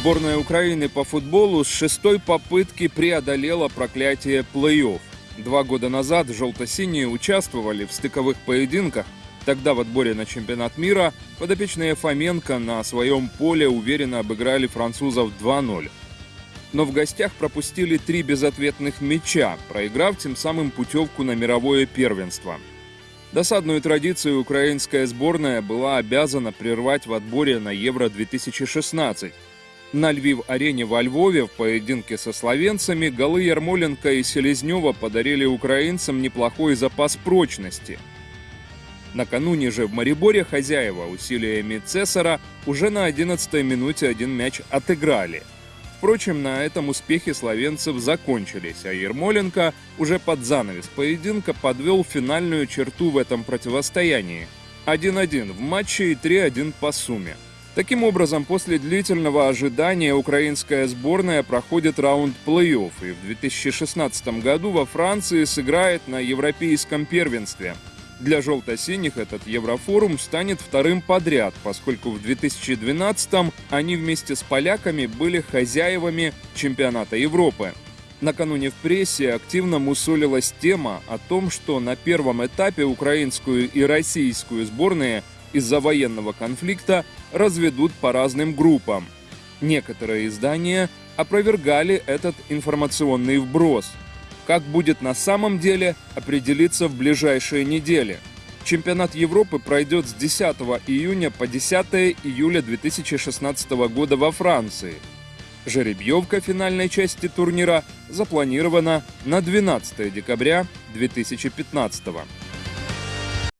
Сборная Украины по футболу с шестой попытки преодолела проклятие плей-офф. Два года назад желто-синие участвовали в стыковых поединках. Тогда в отборе на чемпионат мира подопечные Фоменко на своем поле уверенно обыграли французов 2-0. Но в гостях пропустили три безответных мяча, проиграв тем самым путевку на мировое первенство. Досадную традицию украинская сборная была обязана прервать в отборе на Евро-2016. На Львив-арене во Львове в поединке со словенцами голы Ярмоленко и Селезнева подарили украинцам неплохой запас прочности. Накануне же в Мариборе хозяева усилиями Цесара уже на 11-й минуте один мяч отыграли. Впрочем, на этом успехи словенцев закончились, а Ермоленко уже под занавес поединка подвел финальную черту в этом противостоянии. 1-1 в матче и 3-1 по сумме. Таким образом, после длительного ожидания украинская сборная проходит раунд плей-офф и в 2016 году во Франции сыграет на европейском первенстве. Для желто-синих этот Еврофорум станет вторым подряд, поскольку в 2012 они вместе с поляками были хозяевами чемпионата Европы. Накануне в прессе активно мусолилась тема о том, что на первом этапе украинскую и российскую сборные из-за военного конфликта разведут по разным группам. Некоторые издания опровергали этот информационный вброс. Как будет на самом деле, определиться в ближайшие недели. Чемпионат Европы пройдет с 10 июня по 10 июля 2016 года во Франции. Жеребьевка финальной части турнира запланирована на 12 декабря 2015 года.